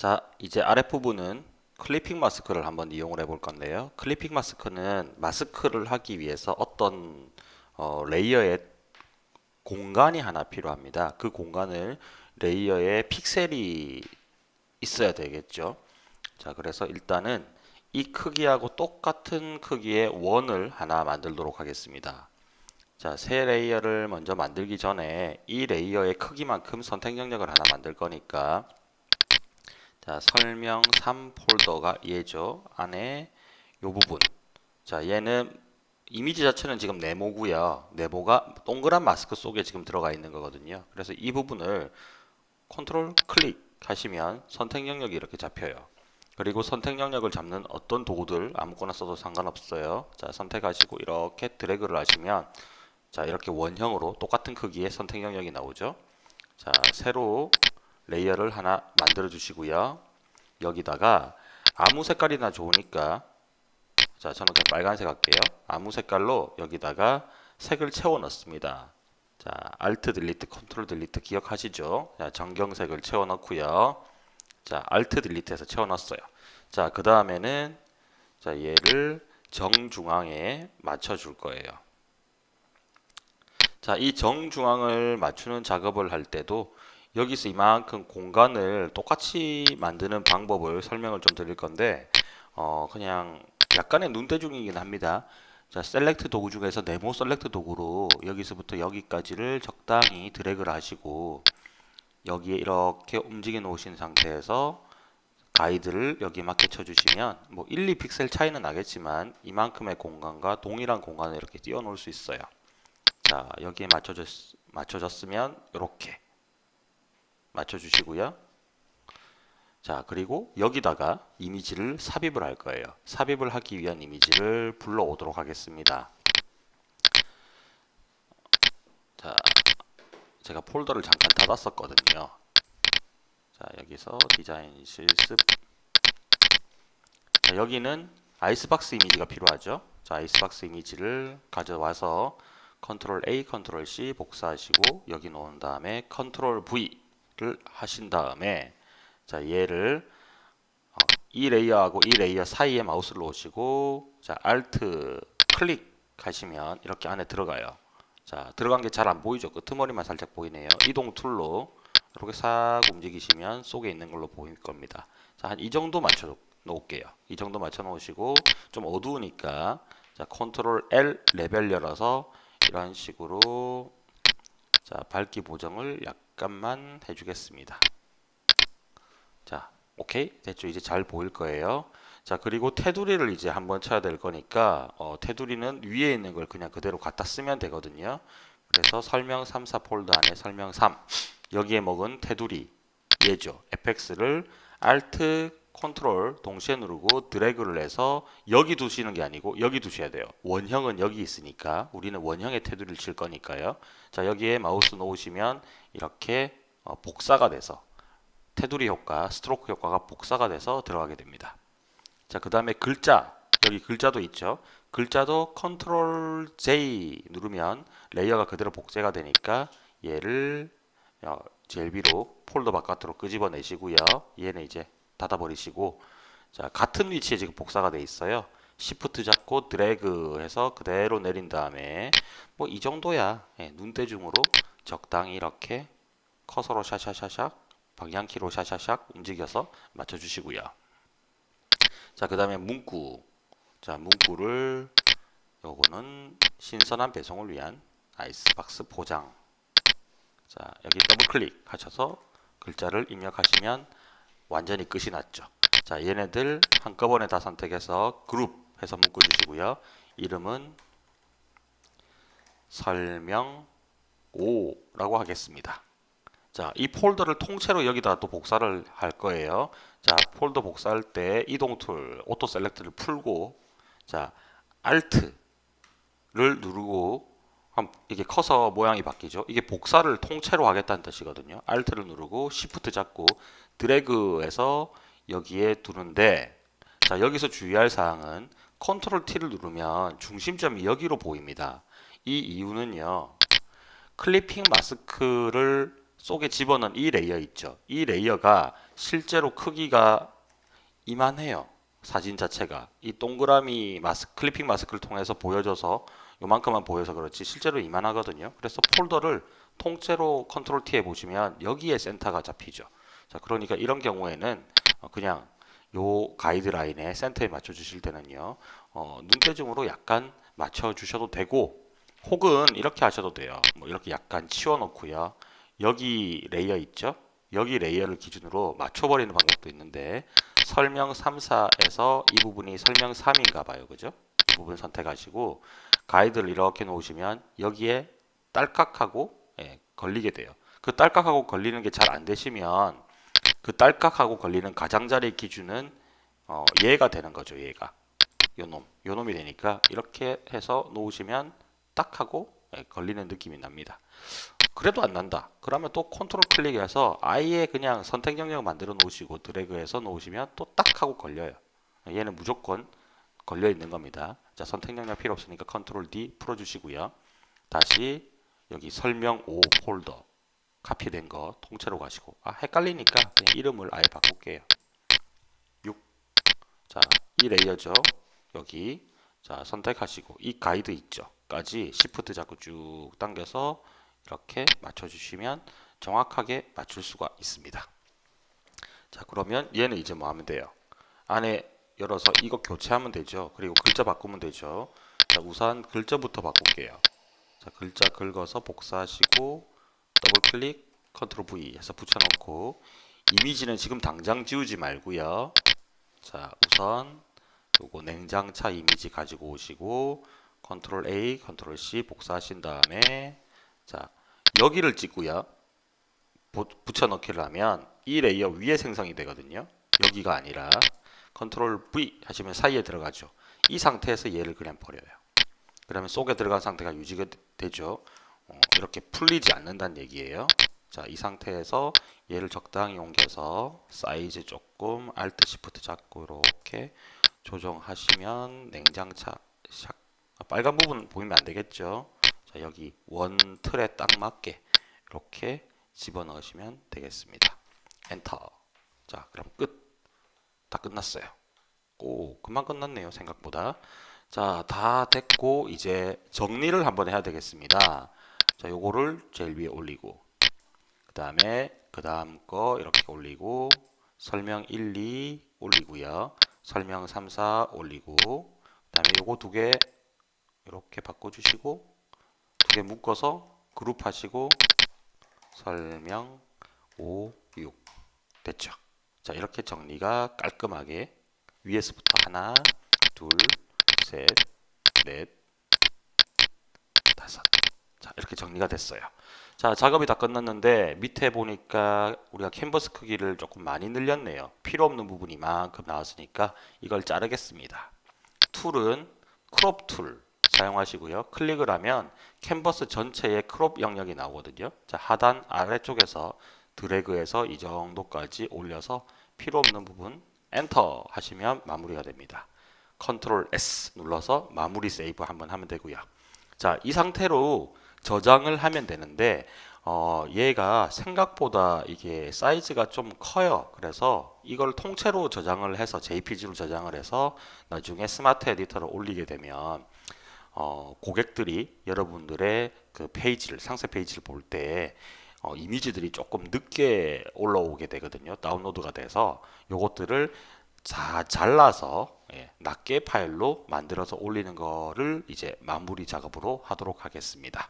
자, 이제 아랫부분은 clipping mask를 한번 이용을 해 볼 건데요. clipping mask는 마스크를 하기 위해서 어떤 어, layer의 공간이 하나 필요합니다. 그 공간을 layer에 픽셀이 있어야 되겠죠. 자, 그래서 일단은 이 크기하고 똑같은 크기의 원을 하나 만들도록 하겠습니다. 자, 새 layer를 먼저 만들기 전에 이 layer의 크기만큼 선택 영역을 하나 만들 거니까 자, 설명 3 폴더가 얘죠. 안에 요 부분. 자, 얘는 이미지 자체는 지금 네모고요. 네모가 동그란 마스크 속에 지금 들어가 있는 거거든요. 그래서 이 부분을 컨트롤 클릭 하시면 선택 영역이 이렇게 잡혀요. 그리고 선택 영역을 잡는 어떤 도구들 아무거나 써도 상관없어요. 자, 선택하시고 이렇게 드래그를 하시면 자, 이렇게 원형으로 똑같은 크기의 선택 영역이 나오죠. 자, 새로 layer를 하나 만들어 주시고요. 여기다가 아무 색깔이나 좋으니까 자 저는 그냥 빨간색 할게요. 아무 색깔로 여기다가 색을 채워 넣습니다. 자 Alt delete control delete 기억하시죠? 자 전경색을 채워 넣고요. 자 Alt delete해서 채워 넣었어요. 자 그 다음에는 자 얘를 정중앙에 맞춰 줄 거예요. 자 이 정중앙을 맞추는 작업을 할 때도 여기서 이만큼 공간을 똑같이 만드는 방법을 설명을 좀 드릴 건데 어 그냥 약간의 눈대중이긴 합니다. 자, select 도구 중에서 네모 select 도구로 여기서부터 여기까지를 적당히 드래그를 하시고 여기에 이렇게 움직여 놓으신 상태에서 가이드를 여기에 맞게 쳐주시면 뭐 1, 2픽셀 차이는 나겠지만 이만큼의 공간과 동일한 공간을 이렇게 띄워 놓을 수 있어요. 자, 여기에 맞춰졌, 맞춰졌으면 이렇게 맞춰주시고요. 자, 그리고 여기다가 이미지를 삽입을 할 거예요. 삽입을 하기 위한 이미지를 불러오도록 하겠습니다. 자, 제가 폴더를 잠깐 닫았었거든요. 자, 여기서 디자인 실습. 자, 여기는 아이스박스 이미지가 필요하죠. 자, 아이스박스 이미지를 가져와서 컨트롤 A, 컨트롤 C 복사하시고 여기 놓은 다음에 컨트롤 V 를 하신 다음에 자 얘를 어, 이 layer하고 이 layer 사이에 마우스를 놓으시고 자 Alt 클릭 하시면 이렇게 안에 들어가요. 자 들어간 게 잘 안 보이죠? 끄트머리만 살짝 보이네요. 이동 tool로 이렇게 싹 움직이시면 속에 있는 걸로 보일 겁니다. 자 한 이 정도 맞춰 놓을게요. 이 정도 맞춰 놓으시고 좀 어두우니까 자 컨트롤 L 레벨 열어서 이런 식으로 자 밝기 보정을 약 잠깐만 해주겠습니다. 자, 오케이 됐죠? 이제 잘 보일 거예요. 자, 그리고 테두리를 이제 한번 쳐야 될 거니까 어, 테두리는 위에 있는 걸 그냥 그대로 갖다 쓰면 되거든요. 그래서 설명 3, 4 폴더 안에 설명 3 여기에 먹은 테두리 얘죠. fx를 alt 컨트롤 동시에 누르고 드래그를 해서 여기 두시는 게 아니고 여기 두셔야 돼요. 원형은 여기 있으니까 우리는 원형의 테두리를 칠 거니까요. 자 여기에 마우스 놓으시면 이렇게 어, 복사가 돼서 테두리 효과, 스트로크 효과가 복사가 돼서 들어가게 됩니다. 자, 그 다음에 글자, 여기 글자도 있죠. 글자도 컨트롤 J 누르면 layer가 그대로 복제가 되니까 얘를 어, 제일 위로 폴더 바깥으로 끄집어내시고요. 얘는 이제 닫아버리시고 자 같은 위치에 지금 복사가 돼 있어요. 시프트 잡고 드래그 해서 그대로 내린 다음에 뭐 이 정도야 예, 눈대중으로 적당히 이렇게 커서로 샤샤샤샥 방향키로 샤샤샥 움직여서 맞춰주시고요. 자, 그 다음에 문구. 자, 문구를 요거는 신선한 배송을 위한 아이스박스 포장. 자, 여기 더블 클릭 하셔서 글자를 입력하시면 완전히 끝이 났죠. 자, 얘네들 한꺼번에 다 선택해서 그룹 해서 묶어 주시고요. 이름은 설명 5라고 하겠습니다. 자, 이 폴더를 통째로 여기다 또 복사를 할 거예요. 자, 폴더 복사할 때 이동 tool, auto select를 풀고 자, Alt를 누르고 이게 커서 모양이 바뀌죠. 이게 복사를 통째로 하겠다는 뜻이거든요. Alt를 누르고 Shift 잡고 드래그해서 여기에 두는데 자, 여기서 주의할 사항은 컨트롤 T를 누르면 중심점이 여기로 보입니다. 이 이유는요. clipping mask를 속에 집어넣은 이 layer 있죠. 이 layer가 실제로 크기가 이만해요. 사진 자체가 이 동그라미 마스 clipping mask를 통해서 보여줘서 요만큼만 보여서 그렇지 실제로 이만하거든요. 그래서 폴더를 통째로 컨트롤 T에 보시면 여기에 센터가 잡히죠. 자, 그러니까 이런 경우에는 어, 그냥 요 가이드라인에 센터에 맞춰 주실 때는요. 어, 눈대중으로 약간 맞춰 주셔도 되고 혹은 이렇게 하셔도 돼요. 뭐 이렇게 약간 치워 놓고요. 여기 layer 있죠? 여기 layer를 기준으로 맞춰 버리는 방법도 있는데 설명 3, 4에서 이 부분이 설명 3인가 봐요. 그죠? 이 부분 선택하시고 가이드를 이렇게 놓으시면 여기에 딸깍하고 예, 걸리게 돼요. 그 딸깍하고 걸리는 게 잘 안 되시면 그 딸깍하고 걸리는 가장자리 기준은 어, 얘가 되는 거죠. 얘가 요놈 요놈이 되니까 이렇게 해서 놓으시면 딱 하고 예, 걸리는 느낌이 납니다. 그래도 안 난다. 그러면 또 컨트롤 클릭해서 아예 그냥 선택 영역 만들어 놓으시고 드래그해서 놓으시면 또 딱 하고 걸려요. 얘는 무조건 걸려 있는 겁니다. 자, 선택 영역 필요 없으니까 컨트롤 D 풀어 주시고요. 다시 여기 설명 5 폴더 카피된 거 통째로 가시고 아 헷갈리니까 그냥 이름을 아예 바꿀게요. 6. 자, 이 layer죠. 여기 자, 선택하시고 이 가이드 있죠. 까지 시프트 잡고 쭉 당겨서 이렇게 맞춰 주시면 정확하게 맞출 수가 있습니다. 자, 그러면 얘는 이제 뭐 하면 돼요? 안에 열어서 이거 교체하면 되죠. 그리고 글자 바꾸면 되죠. 자, 우선 글자부터 바꿀게요. 자, 글자 긁어서 복사하시고 더블 클릭 컨트롤 V 해서 붙여놓고 이미지는 지금 당장 지우지 말고요. 자, 우선 요거 냉장차 이미지 가지고 오시고 컨트롤 A, 컨트롤 C 복사하신 다음에 자, 여기를 찍고요. 붙여 넣기를 하면 이 layer 위에 생성이 되거든요. 여기가 아니라 컨트롤 V 하시면 사이에 들어가죠. 이 상태에서 얘를 그냥 버려요. 그러면 속에 들어간 상태가 유지가 되죠. 어, 이렇게 풀리지 않는다는 얘기예요. 자, 이 상태에서 얘를 적당히 옮겨서 사이즈 조금 Alt Shift 잡고 이렇게 조정하시면 냉장차 샥 빨간 부분 보이면 안 되겠죠. 자, 여기 원 틀에 딱 맞게 이렇게 집어넣으시면 되겠습니다. 엔터. 자, 그럼 끝. 다 끝났어요. 오, 금방 끝났네요. 생각보다. 자, 다 됐고 이제 정리를 한번 해야 되겠습니다. 자, 요거를 제일 위에 올리고 그 다음에 그 다음 거 이렇게 올리고 설명 1, 2 올리고요. 설명 3, 4 올리고 그 다음에 요거 두 개 이렇게 바꿔주시고 두 개 묶어서 그룹 하시고 설명 5, 6 됐죠. 자 이렇게 정리가 깔끔하게 위에서부터 하나, 둘, 셋, 넷, 다섯 자 이렇게 정리가 됐어요. 자 작업이 다 끝났는데 밑에 보니까 우리가 캔버스 크기를 조금 많이 늘렸네요. 필요 없는 부분이 만큼 나왔으니까 이걸 자르겠습니다. tool은 crop tool 사용하시고요. 클릭을 하면 캔버스 전체의 crop 영역이 나오거든요. 자 하단 아래쪽에서 드래그해서 이 정도까지 올려서 필요 없는 부분 엔터 하시면 마무리가 됩니다. 컨트롤 S 눌러서 마무리 세이브 한번 하면 되고요. 자, 이 상태로 저장을 하면 되는데 어, 얘가 생각보다 이게 사이즈가 좀 커요. 그래서 이걸 통째로 저장을 해서 JPG로 저장을 해서 나중에 스마트 에디터를 올리게 되면 어, 고객들이 여러분들의 그 페이지를 상세 페이지를 볼때 어, 이미지들이 조금 늦게 올라오게 되거든요. 다운로드가 돼서 요것들을 자 잘라서 예, 낱개 파일로 만들어서 올리는 거를 이제 마무리 작업으로 하도록 하겠습니다.